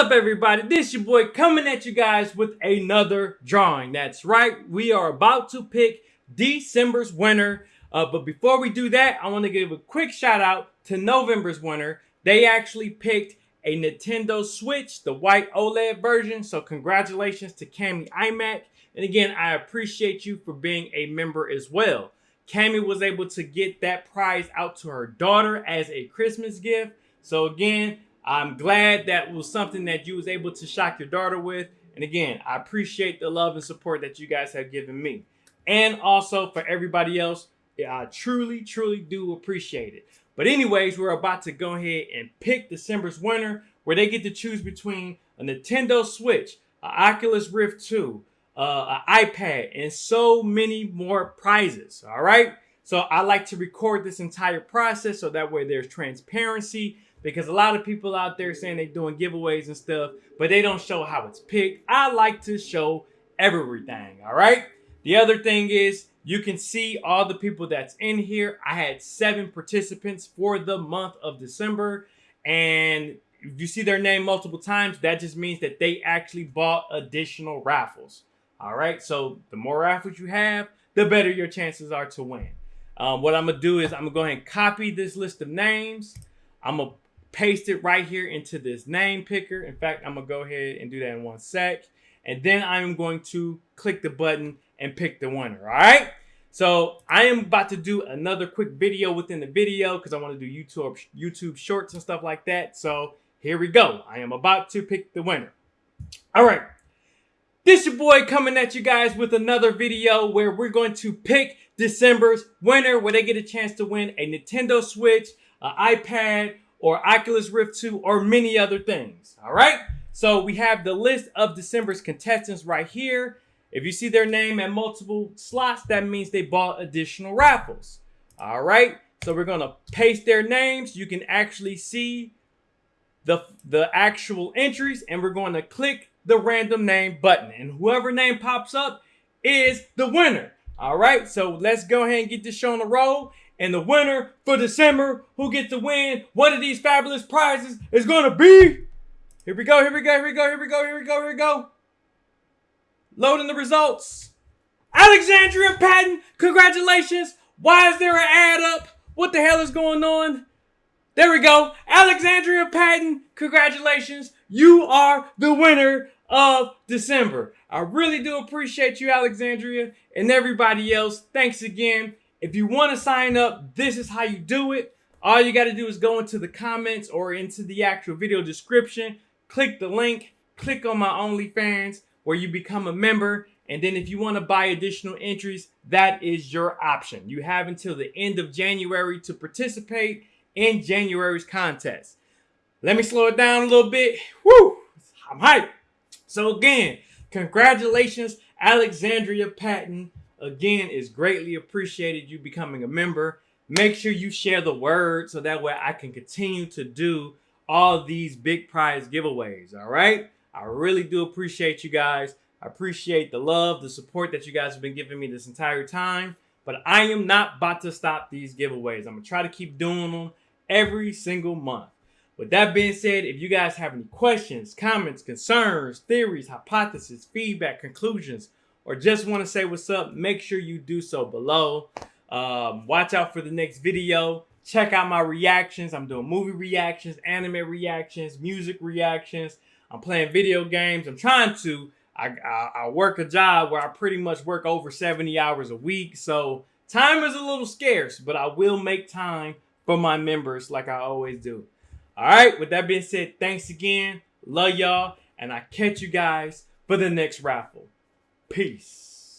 up, everybody? This your boy coming at you guys with another drawing. That's right, we are about to pick December's winner. Uh, but before we do that, I want to give a quick shout out to November's winner. They actually picked a Nintendo Switch, the white OLED version. So congratulations to Cami iMac. And again, I appreciate you for being a member as well. Cami was able to get that prize out to her daughter as a Christmas gift. So again, I'm glad that was something that you was able to shock your daughter with. And again, I appreciate the love and support that you guys have given me. And also for everybody else, I truly, truly do appreciate it. But anyways, we're about to go ahead and pick December's winner where they get to choose between a Nintendo Switch, an Oculus Rift 2, uh, an iPad, and so many more prizes. All right. So I like to record this entire process so that way there's transparency because a lot of people out there saying they're doing giveaways and stuff, but they don't show how it's picked. I like to show everything, all right? The other thing is you can see all the people that's in here. I had seven participants for the month of December, and if you see their name multiple times, that just means that they actually bought additional raffles. All right, so the more raffles you have, the better your chances are to win. Um, what I'm gonna do is I'm gonna go ahead and copy this list of names. I'm gonna paste it right here into this name picker. In fact, I'm gonna go ahead and do that in one sec. And then I'm going to click the button and pick the winner, all right? So I am about to do another quick video within the video because I want to do YouTube, YouTube shorts and stuff like that. So here we go. I am about to pick the winner. All right. This your boy coming at you guys with another video where we're going to pick December's winner where they get a chance to win a Nintendo Switch, an iPad, or Oculus Rift 2 or many other things. All right. So we have the list of December's contestants right here. If you see their name at multiple slots, that means they bought additional raffles. All right. So we're going to paste their names. You can actually see the, the actual entries and we're going to click the random name button and whoever name pops up is the winner. All right. So let's go ahead and get this show on the road. and the winner for December, who gets to win one of these fabulous prizes, is going to be. Here we go, here we go, here we go, here we go, here we go, here we go. Loading the results. Alexandria Patton, congratulations. Why is there an ad up? What the hell is going on? There we go. Alexandria Patton, congratulations. You are the winner of December. I really do appreciate you, Alexandria, and everybody else. Thanks again. If you want to sign up, this is how you do it. All you got to do is go into the comments or into the actual video description, click the link, click on my OnlyFans where you become a member. And then if you want to buy additional entries, that is your option. You have until the end of January to participate in January's contest. Let me slow it down a little bit. Woo! I'm hyped. So again, congratulations, Alexandria Patton again is greatly appreciated you becoming a member. Make sure you share the word so that way I can continue to do all these big prize giveaways. All right. I really do appreciate you guys. I appreciate the love, the support that you guys have been giving me this entire time. But I am not about to stop these giveaways. I'm going to try to keep doing them every single month. With that being said, if you guys have any questions, comments, concerns, theories, hypotheses, feedback, conclusions, or just want to say what's up, make sure you do so below. Um, watch out for the next video. Check out my reactions. I'm doing movie reactions, anime reactions, music reactions. I'm playing video games. I'm trying to. I, I, work a job where I pretty much work over 70 hours a week. So time is a little scarce, but I will make time for my members like I always do. All right. With that being said, thanks again. Love y'all. And I catch you guys for the next raffle. Peace.